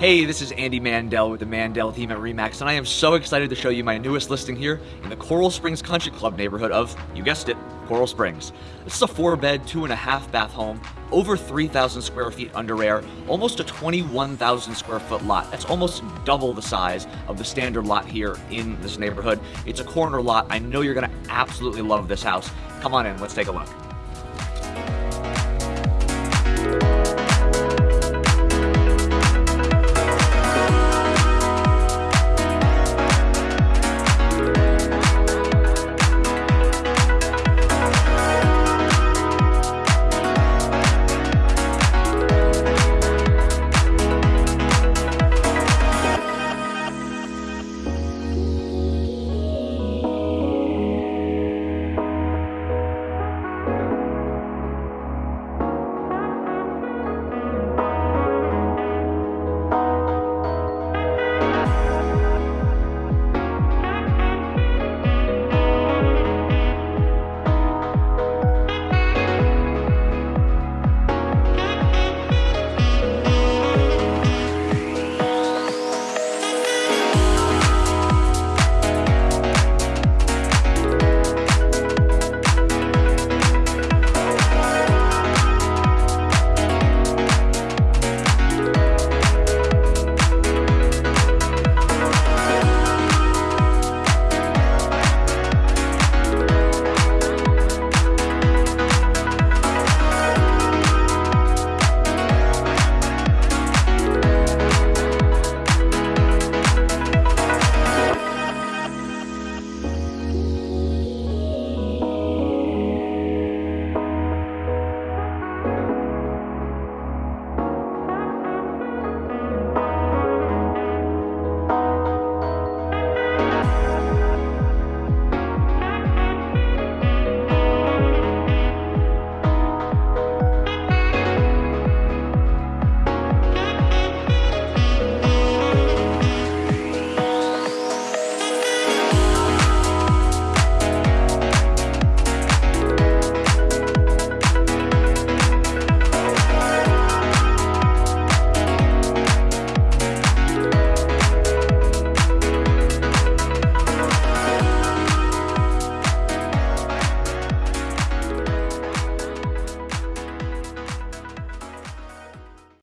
Hey, this is Andy Mandel with the Mandel team at REMAX, and I am so excited to show you my newest listing here in the Coral Springs Country Club neighborhood of, you guessed it, Coral Springs. This is a four bed, two and a half bath home, over 3,000 square feet under air, almost a 21,000 square foot lot. That's almost double the size of the standard lot here in this neighborhood. It's a corner lot. I know you're gonna absolutely love this house. Come on in, let's take a look.